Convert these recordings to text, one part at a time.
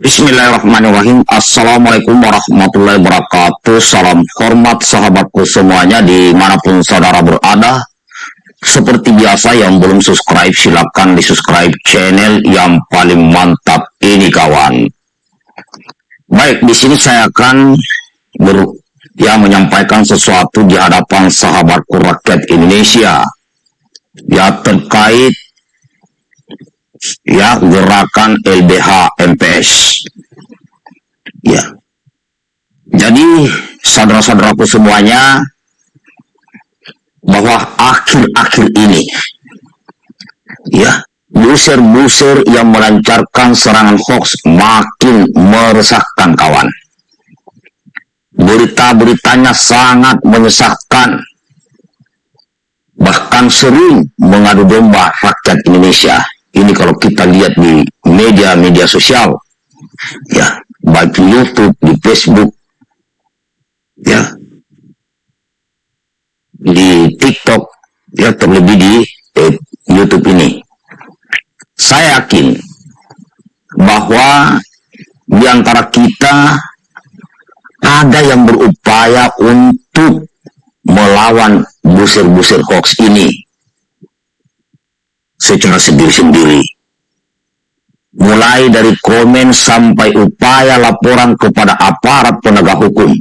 Bismillahirrahmanirrahim. Assalamualaikum warahmatullahi wabarakatuh. Salam hormat sahabatku semuanya Di mana pun saudara berada. Seperti biasa yang belum subscribe Silahkan di subscribe channel yang paling mantap ini kawan. Baik di sini saya akan ber, ya, menyampaikan sesuatu di hadapan sahabatku rakyat Indonesia. Ya terkait ya gerakan LBH MPS ya. Jadi saudara-saudaraku semuanya bahwa akhir-akhir ini ya buser-buser yang melancarkan serangan hoax makin meresahkan kawan. Berita-beritanya sangat menyesatkan. Bahkan sering mengadu domba rakyat Indonesia ini kalau kita lihat di media-media sosial ya baik di YouTube di Facebook ya di TikTok ya terlebih di eh, YouTube ini. Saya yakin bahwa di antara kita ada yang berupaya untuk melawan busir-busir hoax ini secara sendiri-sendiri. Mulai dari komen sampai upaya laporan kepada aparat penegak hukum.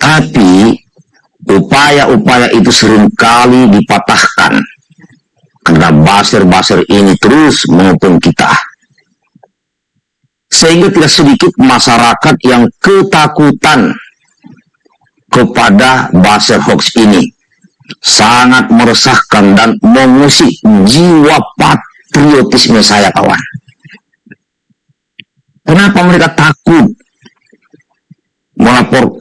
Tapi upaya-upaya itu sering kali dipatahkan karena baser-baser ini terus mengepung kita. Sehingga tidak sedikit masyarakat yang ketakutan kepada baser hoax ini sangat meresahkan dan mengusik jiwa patriotisme saya kawan. Kenapa mereka takut melapor?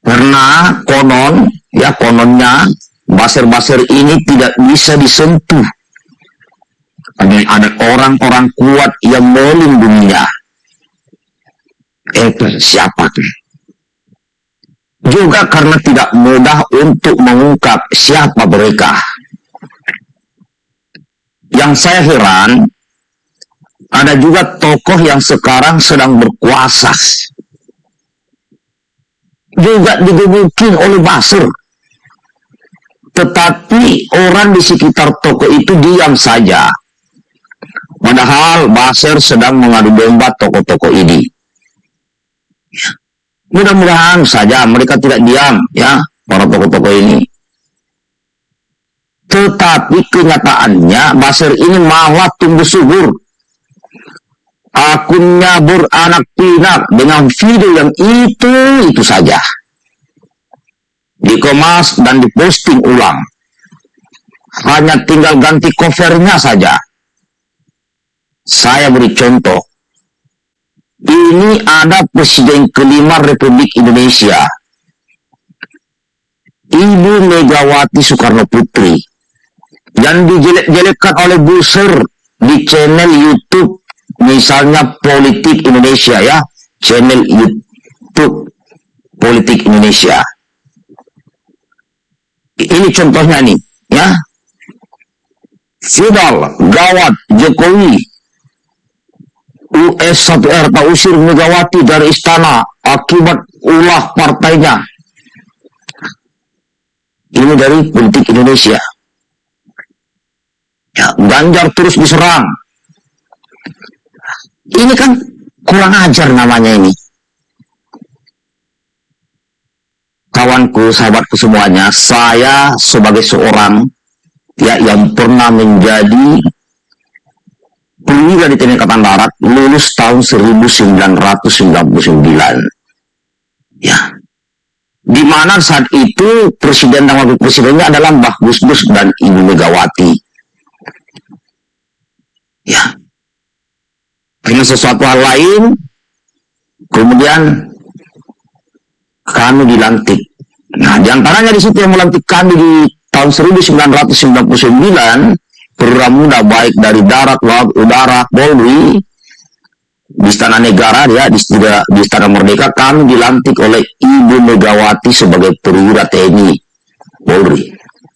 Karena konon, ya kononnya, baser-baser ini tidak bisa disentuh. Ada, ada orang-orang kuat yang melindunginya. Eh, siapa tuh? Juga karena tidak mudah untuk mengungkap siapa mereka. Yang saya heran, ada juga tokoh yang sekarang sedang berkuasa. Juga digebukin oleh Basir. Tetapi orang di sekitar tokoh itu diam saja. Padahal Basir sedang mengadu domba tokoh-tokoh ini. Mudah-mudahan saja mereka tidak diam ya para tokoh-tokoh ini. Tetapi kenyataannya Basir ini malah tumbuh subur. Akunnya beranak pinak dengan video yang itu itu saja. Dikemas dan diposting ulang. Hanya tinggal ganti covernya saja. Saya beri contoh ini ada Presiden kelima Republik Indonesia. Ibu Megawati Soekarno Putri yang dijelek-jelekkan oleh Buser di channel YouTube misalnya Politik Indonesia ya, channel YouTube Politik Indonesia. Ini contohnya nih, ya. Fidal, Gawat, Jokowi, US 1R tak usir Megawati dari istana akibat ulah partainya. Ini dari politik Indonesia. Ya, Ganjar terus diserang. Ini kan kurang ajar namanya ini. Kawanku, sahabatku semuanya, saya sebagai seorang ya yang pernah menjadi perwira di TNI Angkatan Darat lulus tahun 1999. Ya. Di mana saat itu presiden dan wakil presidennya adalah Mbah Gus Gus dan Ibu Megawati. Ya. Karena sesuatu hal lain, kemudian kami dilantik. Nah, di antaranya di situ yang melantik kami di tahun 1999 perwira baik dari darat, laut, udara, polri, di istana negara ya di, juga, di istana merdeka kami dilantik oleh Ibu Megawati sebagai perwira TNI Polri.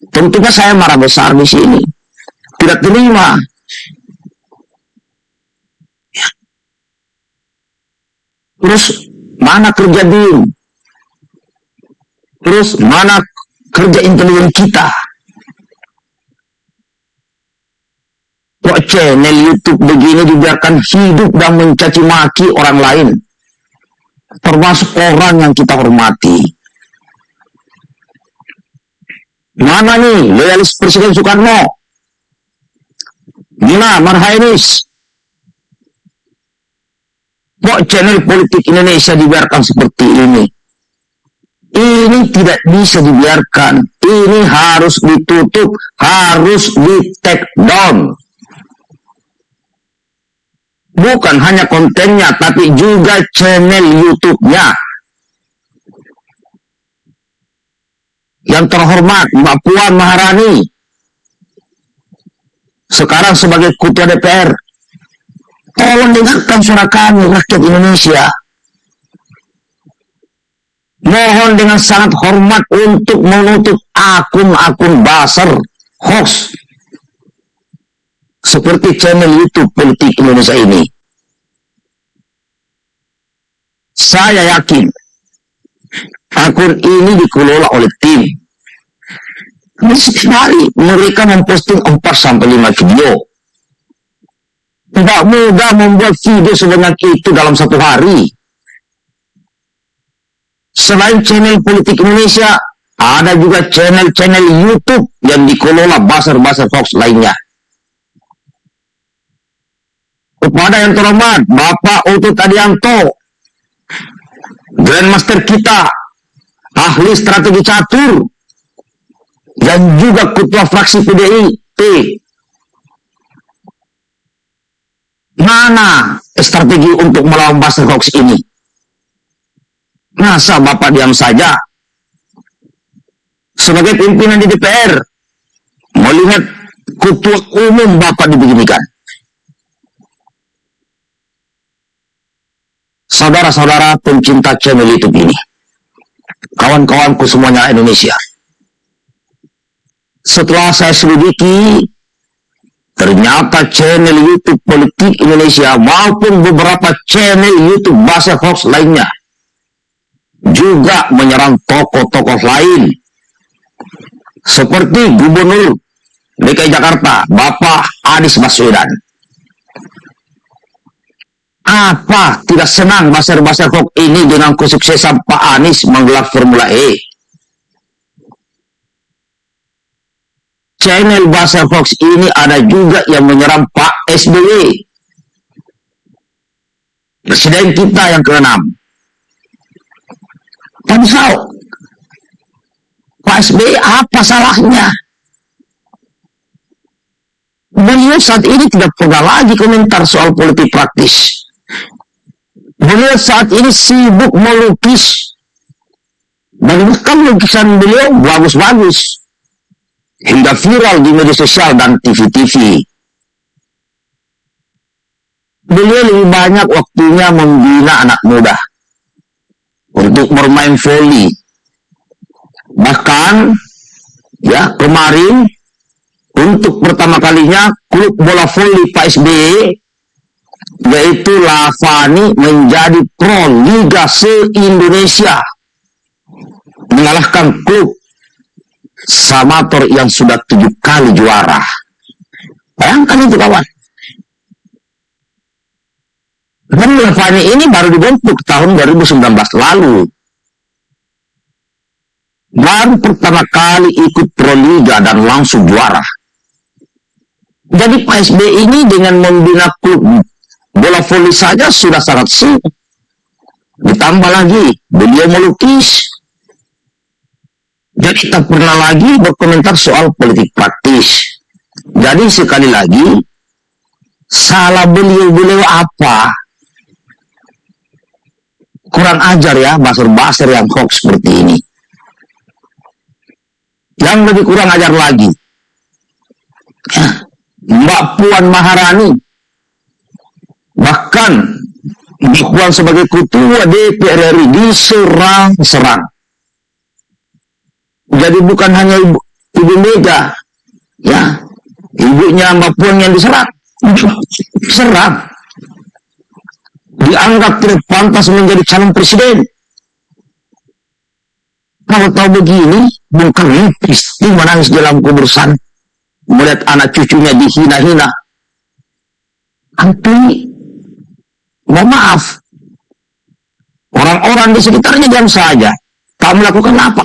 Tentunya saya marah besar di sini. Tidak terima. Ya. Terus mana kerja BIN? Terus mana kerja intelijen kita? Kok channel YouTube begini dibiarkan hidup dan mencaci maki orang lain? Termasuk orang yang kita hormati. Mana nih loyalis Presiden Soekarno? Mina Marhainis? Kok channel politik Indonesia dibiarkan seperti ini? Ini tidak bisa dibiarkan. Ini harus ditutup, harus di take down. Bukan hanya kontennya, tapi juga channel YouTube-nya. Yang terhormat, Mbak Puan Maharani. Sekarang sebagai Ketua DPR, Tolong dengarkan suara kami, rakyat Indonesia. Mohon dengan sangat hormat untuk menutup akun-akun basar hoax seperti channel YouTube Politik Indonesia ini. Saya yakin akun ini dikelola oleh tim. Setiap hari mereka memposting 4 sampai 5 video tidak mudah membuat video sebanyak itu dalam satu hari. Selain channel politik Indonesia, ada juga channel-channel YouTube yang dikelola basar-basar hoax lainnya. Kepada yang terhormat, Bapak Utut Adianto, Grandmaster kita, ahli strategi catur, dan juga ketua fraksi PDIP, Mana strategi untuk melawan buzzer hoax ini? Masa Bapak diam saja? Sebagai pimpinan di DPR, melihat ketua umum Bapak dibeginikan. Saudara-saudara pencinta channel YouTube ini, kawan-kawanku semuanya Indonesia, setelah saya selidiki Ternyata channel YouTube politik Indonesia maupun beberapa channel YouTube bahasa hoax lainnya juga menyerang tokoh-tokoh lain seperti Gubernur DKI Jakarta Bapak Anies Baswedan. Apa tidak senang bahasa-bahasa hoax ini dengan kesuksesan Pak Anies menggelar Formula E? channel bahasa Fox ini ada juga yang menyerang Pak SBY. Presiden kita yang keenam. Tahu Pak SBY apa salahnya? Beliau saat ini tidak pernah lagi komentar soal politik praktis. Beliau saat ini sibuk melukis. Bahkan lukisan beliau bagus-bagus hingga viral di media sosial dan TV-TV. Beliau lebih banyak waktunya membina anak muda untuk bermain voli. Bahkan ya kemarin untuk pertama kalinya klub bola voli Pak SBY yaitu Lavani menjadi pro Liga se-Indonesia mengalahkan klub Samator yang sudah tujuh kali juara. Bayangkan itu kawan. Dan Levani ini baru dibentuk tahun 2019 lalu. Baru pertama kali ikut Proliga dan langsung juara. Jadi Pak SB ini dengan membina klub bola voli saja sudah sangat sibuk. Ditambah lagi, beliau melukis, jadi tak pernah lagi berkomentar soal politik praktis. Jadi sekali lagi, salah beliau-beliau apa? Kurang ajar ya, basar-basar yang hoax seperti ini. Yang lebih kurang ajar lagi, Mbak Puan Maharani, bahkan Puan sebagai ketua DPR RI diserang-serang jadi bukan hanya ibu, ibu Mega, ya, ibunya Mbak Puan yang diserang, serang. dianggap tidak pantas menjadi calon presiden. Kalau tahu begini, Bung Karno pasti menangis dalam kuburan melihat anak cucunya dihina-hina. Tapi, mohon maaf, orang-orang di sekitarnya diam saja. Kamu melakukan apa?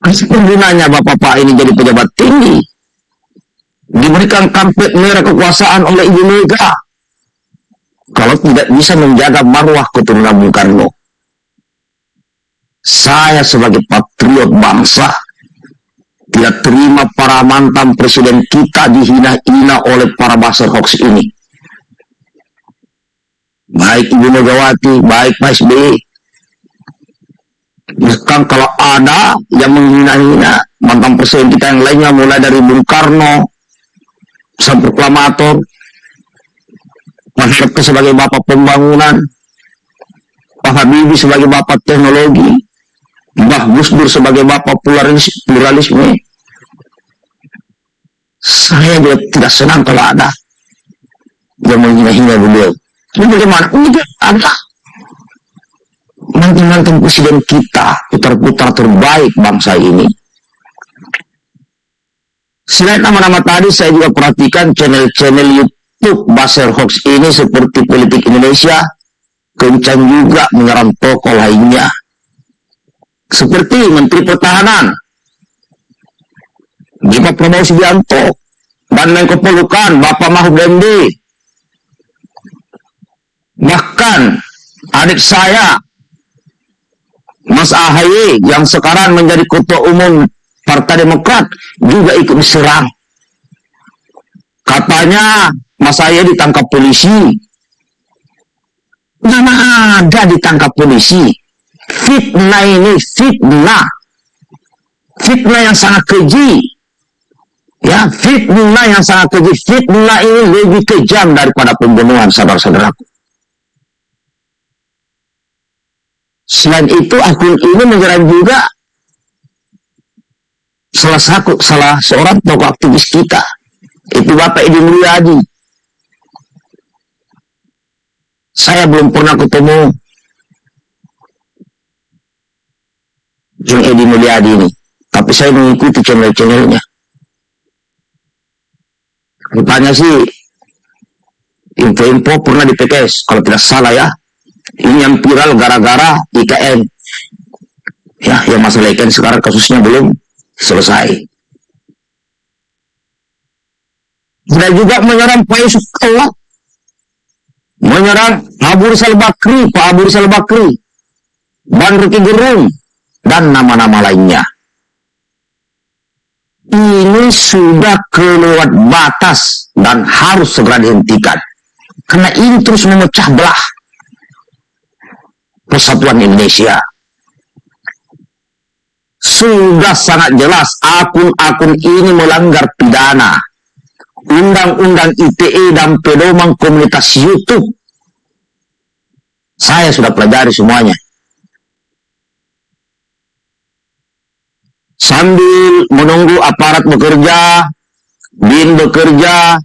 Gunanya bapak-bapak ini jadi pejabat tinggi. Diberikan kampet merah kekuasaan oleh Ibu Mega. Kalau tidak bisa menjaga marwah keturunan Bung Karno. Saya sebagai patriot bangsa tidak terima para mantan presiden kita dihina-hina oleh para baser hoax ini. Baik Ibu Megawati, baik Pak SBY, Bahkan kalau ada yang menghina-hina mantan presiden kita yang lainnya mulai dari Bung Karno sampai proklamator Harto sebagai bapak pembangunan Pak Habibie sebagai bapak teknologi Mbah Gus Dur sebagai bapak pluralisme saya juga tidak senang kalau ada yang menghina-hina beliau ini bagaimana? ini ada mantan-mantan presiden kita, putar-putar terbaik bangsa ini. Selain nama-nama tadi, saya juga perhatikan channel-channel YouTube Baser Hoax ini seperti Politik Indonesia, kencang juga menyerang tokoh lainnya. Seperti Menteri Pertahanan, Bapak Prabowo Subianto, dan Menko Polukan, Bapak Mahfud MD. Bahkan adik saya, Mas Ahaye yang sekarang menjadi ketua umum Partai Demokrat juga ikut diserang. Katanya Mas Ahaye ditangkap polisi. Mana ada ditangkap polisi. Fitnah ini fitnah. Fitnah yang sangat keji. Ya, fitnah yang sangat keji. Fitnah ini lebih kejam daripada pembunuhan saudara-saudaraku. Selain itu akun ini menyerang juga salah satu salah seorang tokoh aktivis kita itu Bapak Edi Mulyadi. Saya belum pernah ketemu yang Edi Mulyadi ini, tapi saya mengikuti channel-channelnya. Rupanya sih info-info pernah di PKS, kalau tidak salah ya, ini yang viral gara-gara IKN. Ya, yang masalah IKN sekarang kasusnya belum selesai. Dan juga menyerang Pak Yusuf Kala. Menyerang Abu Rizal Bakri, Pak Abu Rizal Bakri. Dan Ruki Gerung. Dan nama-nama lainnya. Ini sudah keluar batas dan harus segera dihentikan. Karena ini terus memecah belah Persatuan Indonesia. Sudah sangat jelas akun-akun ini melanggar pidana. Undang-undang ITE dan pedoman komunitas YouTube. Saya sudah pelajari semuanya. Sambil menunggu aparat bekerja, BIN bekerja,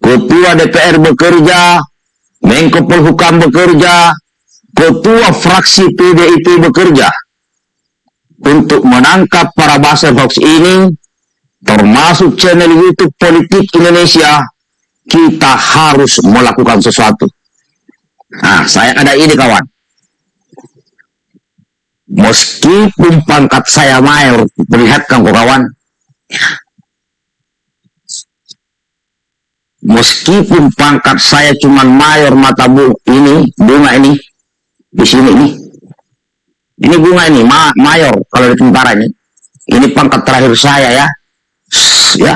Ketua DPR bekerja, Menko Polhukam bekerja, ketua fraksi PDIP bekerja untuk menangkap para bahasa hoax ini, termasuk channel YouTube Politik Indonesia, kita harus melakukan sesuatu. Nah, saya ada ini kawan. Meskipun pangkat saya mayor, kau kawan. Meskipun pangkat saya cuma mayor mata bu ini, bunga ini, di sini nih. Ini bunga ini, ma mayor kalau di tentara ini. Ini pangkat terakhir saya ya. Ya.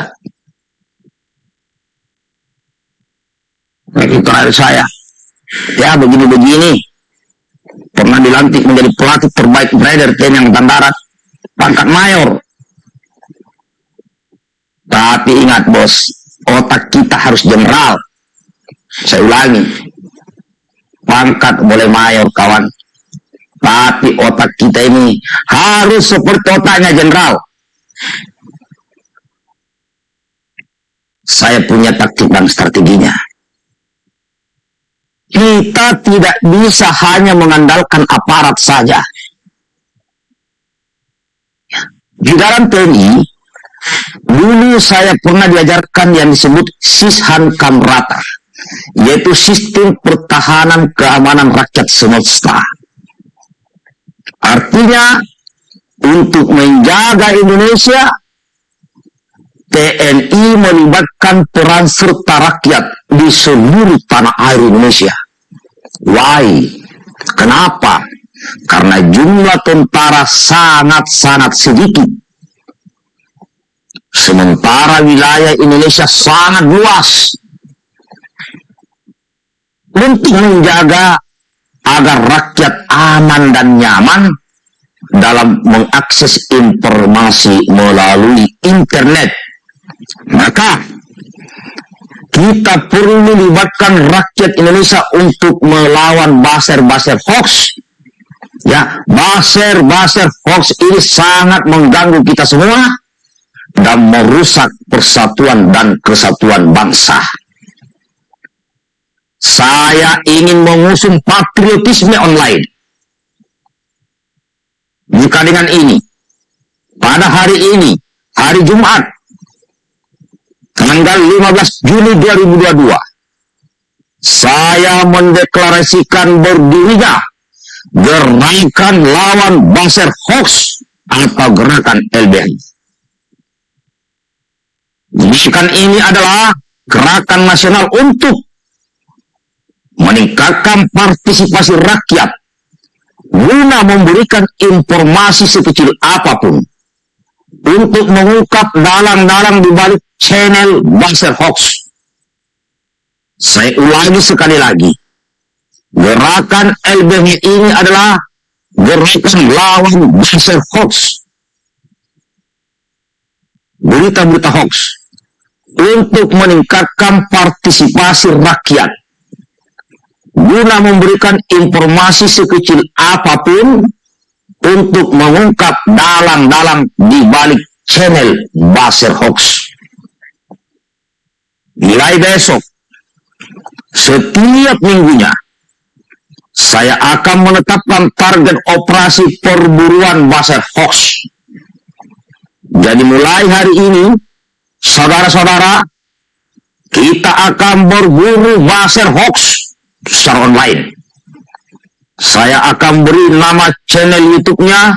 Ini terakhir saya. Ya begini-begini. Pernah dilantik menjadi pelatih terbaik trader TNI Angkatan Darat. Pangkat mayor. Tapi ingat bos, otak kita harus general. Saya ulangi, pangkat boleh mayor kawan tapi otak kita ini harus seperti otaknya jenderal saya punya taktik dan strateginya. Kita tidak bisa hanya mengandalkan aparat saja. Di dalam TNI, dulu saya pernah diajarkan yang disebut Sishan Kamrata, yaitu sistem pertahanan keamanan rakyat semesta. Artinya, untuk menjaga Indonesia, TNI melibatkan peran serta rakyat di seluruh tanah air Indonesia. Why? Kenapa? Karena jumlah tentara sangat-sangat sedikit. Sementara wilayah Indonesia sangat luas. Untuk menjaga agar rakyat aman dan nyaman dalam mengakses informasi melalui internet. Maka kita perlu melibatkan rakyat Indonesia untuk melawan baser-baser hoax Ya, baser-baser hoax ini sangat mengganggu kita semua dan merusak persatuan dan kesatuan bangsa. Saya ingin mengusung patriotisme online. Jika dengan ini, pada hari ini, hari Jumat, tanggal 15 Juni 2022, saya mendeklarasikan berdirinya gerakan lawan Baser Hoax atau gerakan LBH. Gerakan ini adalah gerakan nasional untuk meningkatkan partisipasi rakyat guna memberikan informasi sekecil apa pun untuk mengungkap dalang-dalang di balik channel Baser Hoax. Saya ulangi sekali lagi Gerakan LBH ini adalah gerakan lawan buzzer hoax. Berita-berita hoax untuk meningkatkan partisipasi rakyat guna memberikan informasi sekecil apa pun untuk mengungkap dalang-dalang di balik channel buzzer hoax. Mulai besok, setiap minggunya, saya akan menetapkan target operasi perburuan Baser Hoax. Jadi mulai hari ini, saudara-saudara, kita akan berburu Baser Hoax secara online. Saya akan beri nama channel YouTube-nya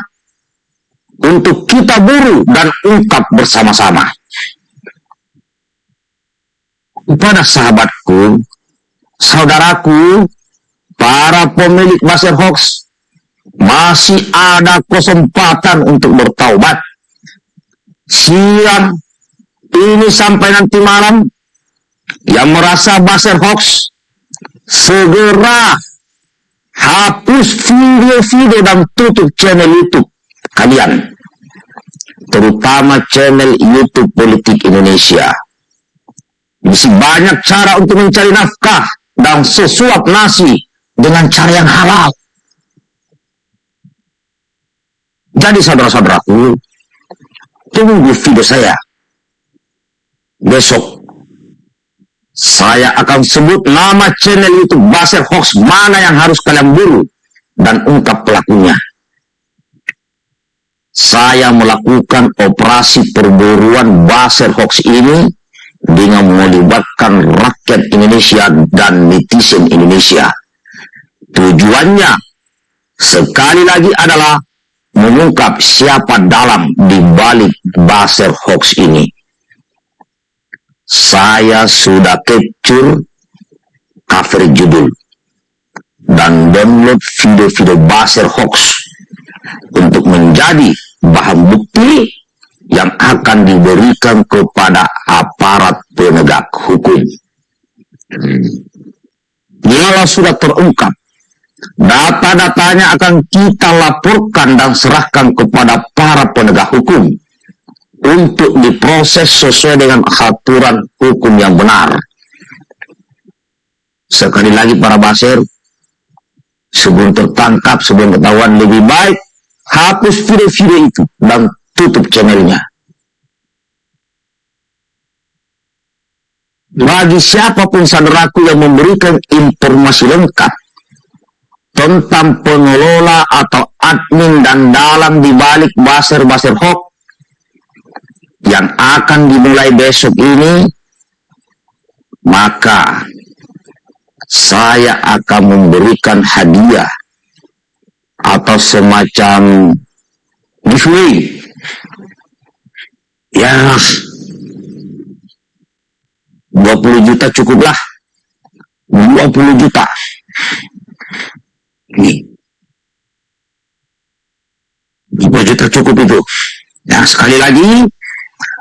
untuk kita buru dan ungkap bersama-sama. Kepada sahabatku, saudaraku, para pemilik buzzer hoax masih ada kesempatan untuk bertaubat. Siang ini sampai nanti malam yang merasa buzzer hoax segera hapus video-video dan tutup channel YouTube kalian. Terutama channel YouTube Politik Indonesia. Masih banyak cara untuk mencari nafkah dan sesuap nasi dengan cara yang halal. Jadi saudara-saudaraku, tunggu video saya. Besok, saya akan sebut nama channel YouTube Baser Hoax mana yang harus kalian buru dan ungkap pelakunya. Saya melakukan operasi perburuan Baser Hoax ini dengan melibatkan rakyat Indonesia dan netizen Indonesia Tujuannya sekali lagi adalah mengungkap siapa dalam di balik baser hoax ini. Saya sudah capture cover judul dan download video-video baser hoax untuk menjadi bahan bukti yang akan diberikan kepada aparat penegak hukum. Bila sudah terungkap Data-datanya akan kita laporkan dan serahkan kepada para penegak hukum untuk diproses sesuai dengan aturan hukum yang benar. Sekali lagi para basir, sebelum tertangkap, sebelum ketahuan lebih baik, hapus video-video itu dan tutup channelnya. bagi siapa pun saudaraku yang memberikan informasi lengkap tentang pengelola atau admin dan dalam dibalik baser-baser hoax yang akan dimulai besok ini, maka saya akan memberikan hadiah atau semacam giveaway. Ya, 20 juta cukuplah. 20 juta. Ini. 20 juta cukup itu. Nah, sekali lagi,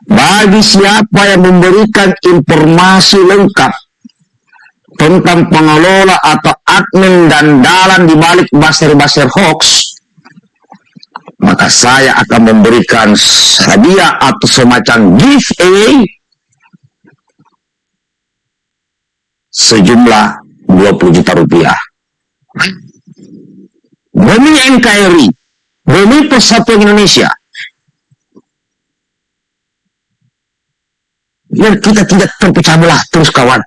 bagi siapa yang memberikan informasi lengkap tentang pengelola atau admin dan dalam dibalik baser-baser hoax, maka saya akan memberikan hadiah atau semacam giveaway sejumlah 20 juta rupiah. Demi NKRI, demi Persatuan Indonesia, biar kita tidak terpecah belah terus kawan.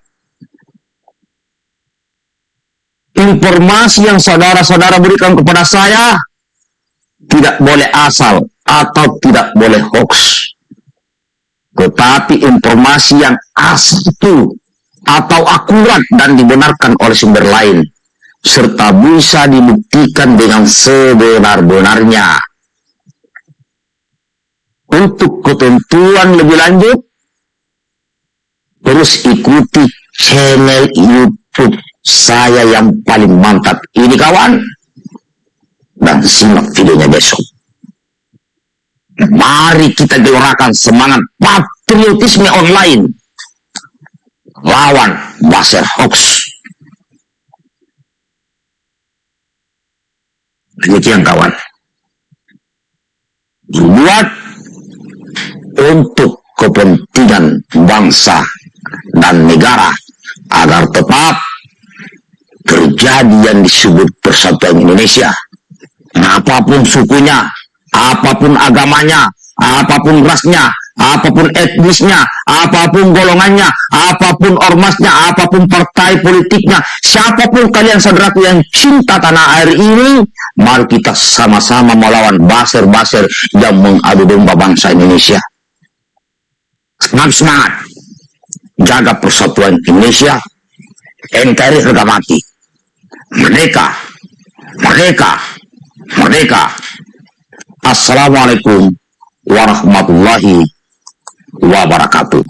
informasi yang saudara-saudara berikan kepada saya tidak boleh asal atau tidak boleh hoax. Tetapi informasi yang asal itu atau akurat dan dibenarkan oleh sumber lain serta bisa dibuktikan dengan sebenar-benarnya. Untuk ketentuan lebih lanjut, terus ikuti channel YouTube saya yang paling mantap. Ini kawan dan simak videonya besok. Mari kita gelorakan semangat patriotisme online. Lawan baser hoax demikian kawan. Dibuat untuk kepentingan bangsa dan negara agar tetap terjadi yang disebut persatuan Indonesia. Apa pun sukunya, apa pun agamanya, apa pun rasnya, apa pun etnisnya, apa pun golongannya, apa pun ormasnya, apa pun partai politiknya, siapa pun kalian saudaraku yang cinta tanah air ini, mari kita sama-sama melawan baser-baser yang mengadu domba bangsa Indonesia. Semangat-semangat, jaga persatuan Indonesia, NKRI harga mati merdeka, merdeka, merdeka. Assalamualaikum warahmatullahi wabarakatuh.